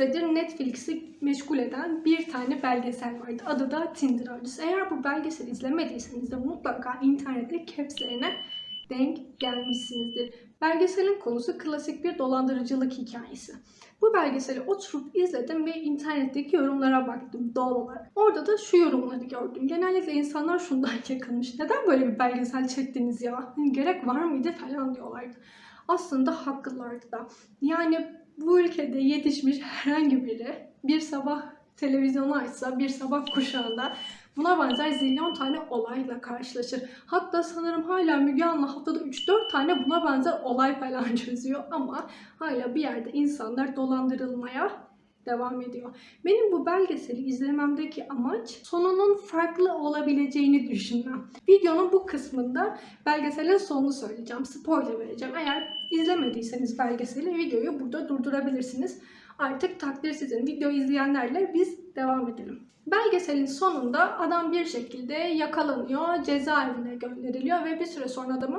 süredir Netflix'i meşgul eden bir tane belgesel vardı. Adı da Tinder Avcısı. Eğer bu belgeseli izlemediyseniz de mutlaka internette capslerine denk gelmişsinizdir. Belgeselin konusu klasik bir dolandırıcılık hikayesi. Bu belgeseli oturup izledim ve internetteki yorumlara baktım doğal olarak. Orada da şu yorumları gördüm. Genellikle insanlar şundan yakınmış. Neden böyle bir belgesel çektiniz ya? Hani gerek var mıydı falan diyorlardı. Aslında haklılardı da. Yani bu ülkede yetişmiş herhangi biri bir sabah televizyonu açsa, bir sabah kuşağında buna benzer zilyon tane olayla karşılaşır. Hatta sanırım hala Müge Anlı haftada 3-4 tane buna benzer olay falan çözüyor ama hala bir yerde insanlar dolandırılmaya devam ediyor. Benim bu belgeseli izlememdeki amaç sonunun farklı olabileceğini düşünmem. Videonun bu kısmında belgeselin sonunu söyleyeceğim. Spoiler vereceğim. Eğer izlemediyseniz belgeseli videoyu burada durdurabilirsiniz. Artık takdir sizin. Video izleyenlerle biz devam edelim. Belgeselin sonunda adam bir şekilde yakalanıyor, cezaevine gönderiliyor ve bir süre sonra adamı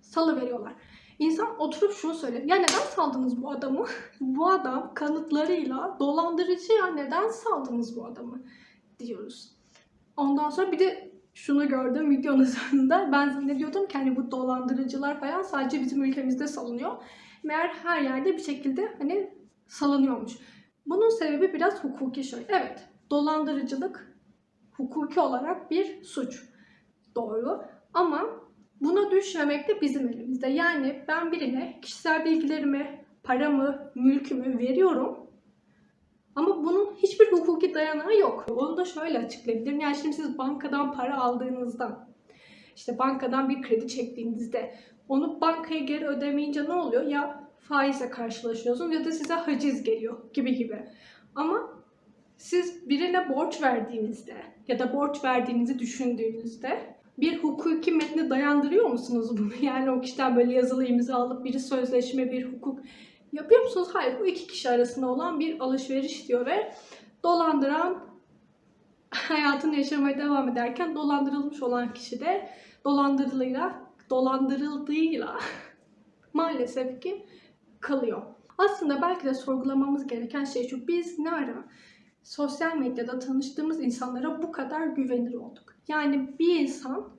salı veriyorlar. İnsan oturup şunu söylüyor. Ya neden saldınız bu adamı? bu adam kanıtlarıyla dolandırıcı ya neden saldınız bu adamı? Diyoruz. Ondan sonra bir de şunu gördüm videonun sonunda. Ben zannediyordum ki hani bu dolandırıcılar falan sadece bizim ülkemizde salınıyor. Meğer her yerde bir şekilde hani salınıyormuş. Bunun sebebi biraz hukuki şöyle. Evet dolandırıcılık hukuki olarak bir suç. Doğru. Ama buna düşmemek de bizim elimizde. Yani ben birine kişisel bilgilerimi, paramı, mülkümü veriyorum. Ama bunun hiçbir hukuki dayanağı yok. Onu da şöyle açıklayabilirim. Yani şimdi siz bankadan para aldığınızda, işte bankadan bir kredi çektiğinizde onu bankaya geri ödemeyince ne oluyor? Ya faizle karşılaşıyorsunuz ya da size haciz geliyor gibi gibi. Ama siz birine borç verdiğinizde ya da borç verdiğinizi düşündüğünüzde bir hukuki metni dayandırıyor musunuz bunu? Yani o kişiden böyle yazılı imza alıp bir sözleşme, bir hukuk yapıyor musunuz? Hayır, bu iki kişi arasında olan bir alışveriş diyor ve dolandıran hayatını yaşamaya devam ederken dolandırılmış olan kişi de dolandırılıyla, dolandırıldığıyla maalesef ki kalıyor. Aslında belki de sorgulamamız gereken şey şu. Biz ne ara sosyal medyada tanıştığımız insanlara bu kadar güvenir olduk? Yani bir insan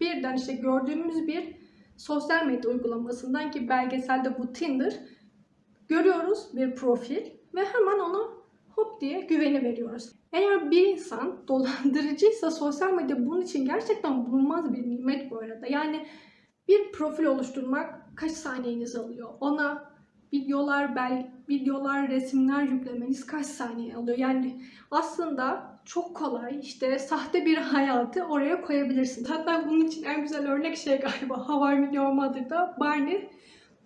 birden işte gördüğümüz bir sosyal medya uygulamasından ki belgeselde bu Tinder görüyoruz bir profil ve hemen ona hop diye güveni veriyoruz. Eğer bir insan dolandırıcıysa sosyal medya bunun için gerçekten bulunmaz bir nimet bu arada. Yani bir profil oluşturmak kaç saniyenizi alıyor? Ona videolar, bel, videolar, resimler yüklemeniz kaç saniye alıyor? Yani aslında çok kolay işte sahte bir hayatı oraya koyabilirsin. Hatta bunun için en güzel örnek şey galiba How I Met Your Mother'da Barney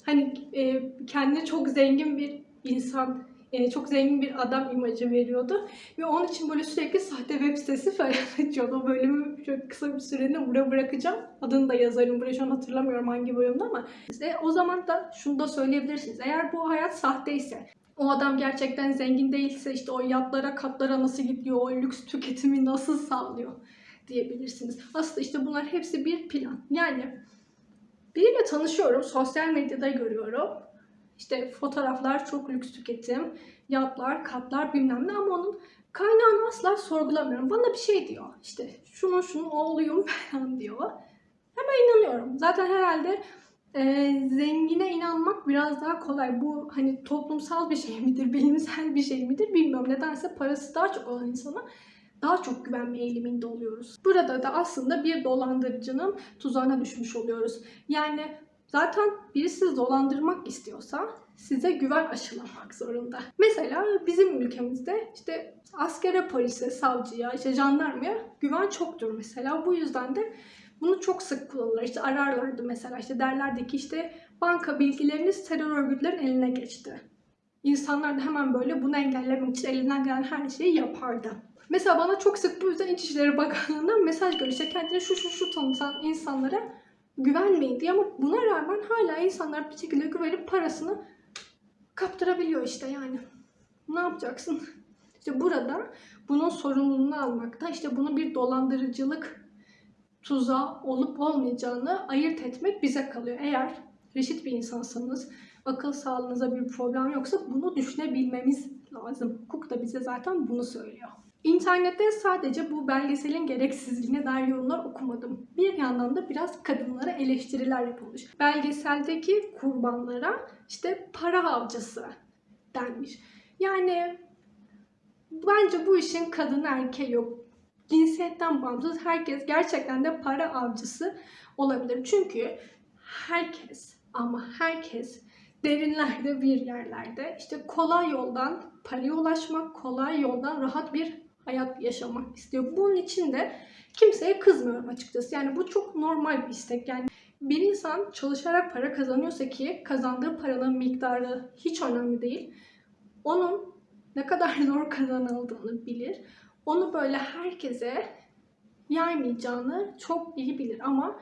hani e, kendine çok zengin bir insan e, çok zengin bir adam imajı veriyordu. Ve onun için böyle sürekli sahte web sitesi falan açıyordu. O bölümü şöyle kısa bir süreliğine buraya bırakacağım. Adını da yazarım. Buraya şu an hatırlamıyorum hangi bölümde ama. İşte o zaman da şunu da söyleyebilirsiniz. Eğer bu hayat sahteyse, o adam gerçekten zengin değilse işte o yatlara, katlara nasıl gidiyor, o lüks tüketimi nasıl sağlıyor diyebilirsiniz. Aslında işte bunlar hepsi bir plan. Yani biriyle tanışıyorum, sosyal medyada görüyorum. İşte fotoğraflar çok lüks tüketim, yatlar, katlar bilmem ne ama onun kaynağını asla sorgulamıyorum. Bana bir şey diyor. İşte şunun şunun oğluyum falan diyor. Hemen inanıyorum. Zaten herhalde e, zengine inanmak biraz daha kolay. Bu hani toplumsal bir şey midir, bilimsel bir şey midir bilmiyorum. Nedense parası daha çok olan insana daha çok güvenme eğiliminde oluyoruz. Burada da aslında bir dolandırıcının tuzağına düşmüş oluyoruz. Yani Zaten biri sizi dolandırmak istiyorsa size güven aşılamak zorunda. Mesela bizim ülkemizde işte askere, polise, savcıya, işte jandarmaya güven çoktur mesela. Bu yüzden de bunu çok sık kullanırlar. İşte ararlardı mesela işte derlerdi ki işte banka bilgileriniz terör örgütlerin eline geçti. İnsanlar da hemen böyle bunu engellemek için elinden gelen her şeyi yapardı. Mesela bana çok sık bu yüzden İçişleri Bakanlığı'ndan mesaj geliyor. İşte kendini şu şu şu tanıtan insanlara güvenmeyin diye ama buna rağmen hala insanlar bir şekilde güvenip parasını kaptırabiliyor işte yani. Ne yapacaksın? İşte burada bunun sorumluluğunu almakta, işte bunu bir dolandırıcılık tuzağı olup olmayacağını ayırt etmek bize kalıyor. Eğer reşit bir insansanız, akıl sağlığınıza bir problem yoksa bunu düşünebilmemiz lazım. Hukuk da bize zaten bunu söylüyor. İnternette sadece bu belgeselin gereksizliğine dair yorumlar okumadım. Bir yandan da biraz kadınlara eleştiriler yapılmış. Belgeseldeki kurbanlara işte para avcısı denmiş. Yani bence bu işin kadın erkeği yok. Cinsiyetten bağımsız herkes gerçekten de para avcısı olabilir. Çünkü herkes ama herkes derinlerde bir yerlerde işte kolay yoldan paraya ulaşmak, kolay yoldan rahat bir hayat yaşamak istiyor. Bunun için de kimseye kızmıyorum açıkçası. Yani bu çok normal bir istek. Yani bir insan çalışarak para kazanıyorsa ki kazandığı paranın miktarı hiç önemli değil. Onun ne kadar zor kazanıldığını bilir. Onu böyle herkese yaymayacağını çok iyi bilir ama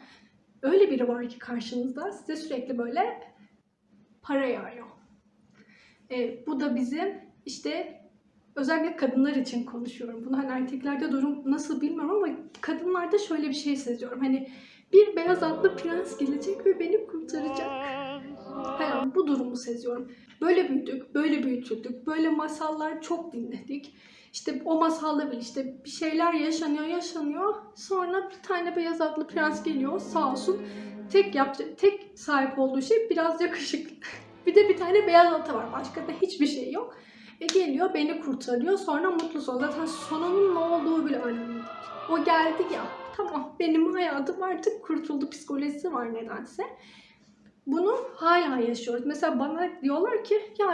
öyle biri var ki karşınızda size sürekli böyle para yağıyor. E, bu da bizim işte özellikle kadınlar için konuşuyorum. Bunu hani erkeklerde durum nasıl bilmiyorum ama kadınlarda şöyle bir şey seziyorum. Hani bir beyaz atlı prens gelecek ve beni kurtaracak. Falan bu durumu seziyorum. Böyle büyüdük, böyle büyütüldük, böyle masallar çok dinledik. İşte o masalda bile işte bir şeyler yaşanıyor, yaşanıyor. Sonra bir tane beyaz atlı prens geliyor sağ olsun. Tek yapacak, tek sahip olduğu şey biraz yakışıklı. bir de bir tane beyaz atı var. Başka da hiçbir şey yok. E geliyor beni kurtarıyor. Sonra mutlu son. Zaten sonunun ne olduğu bile önemli. O geldi ya. Tamam benim hayatım artık kurtuldu psikolojisi var nedense. Bunu hala yaşıyoruz. Mesela bana diyorlar ki ya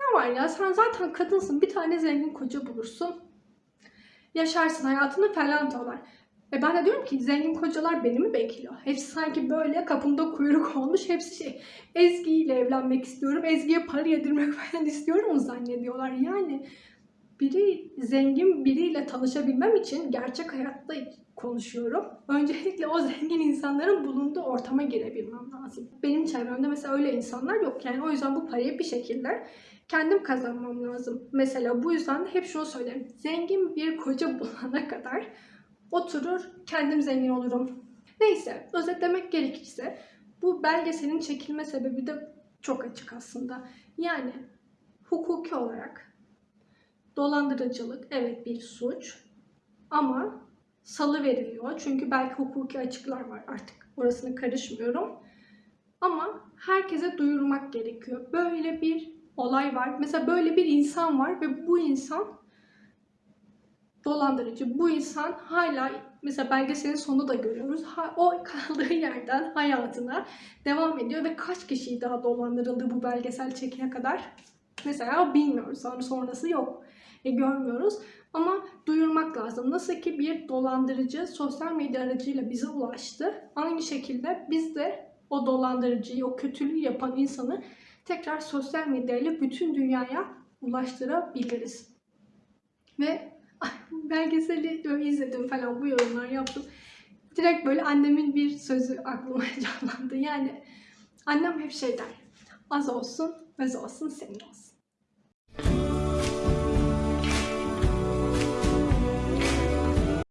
ne var ya sen zaten kadınsın bir tane zengin koca bulursun. Yaşarsın hayatını falan diyorlar. E ben de diyorum ki zengin kocalar beni mi bekliyor? Hepsi sanki böyle kapımda kuyruk olmuş. Hepsi şey Ezgi ile evlenmek istiyorum. Ezgi'ye para yedirmek falan istiyorum zannediyorlar. Yani biri zengin biriyle tanışabilmem için gerçek hayatta konuşuyorum. Öncelikle o zengin insanların bulunduğu ortama girebilmem lazım. Benim çevremde mesela öyle insanlar yok. Yani o yüzden bu parayı bir şekilde kendim kazanmam lazım. Mesela bu yüzden hep şunu söylerim. Zengin bir koca bulana kadar oturur kendim zengin olurum. Neyse özetlemek gerekirse bu belgeselin çekilme sebebi de çok açık aslında. Yani hukuki olarak dolandırıcılık evet bir suç ama salı veriliyor. Çünkü belki hukuki açıklar var artık orasını karışmıyorum. Ama herkese duyurmak gerekiyor. Böyle bir olay var. Mesela böyle bir insan var ve bu insan dolandırıcı. Bu insan hala mesela belgeselin sonunda da görüyoruz. Ha, o kaldığı yerden hayatına devam ediyor ve kaç kişi daha dolandırıldı bu belgesel çekine kadar? Mesela bilmiyoruz. Sonra sonrası yok. E, görmüyoruz. Ama duyurmak lazım. Nasıl ki bir dolandırıcı sosyal medya aracıyla bize ulaştı. Aynı şekilde biz de o dolandırıcıyı, o kötülüğü yapan insanı tekrar sosyal medyayla bütün dünyaya ulaştırabiliriz. Ve belgeseli izledim falan bu yorumlar yaptım. Direkt böyle annemin bir sözü aklıma canlandı. Yani annem hep şey der. Az olsun, öz olsun, senin olsun.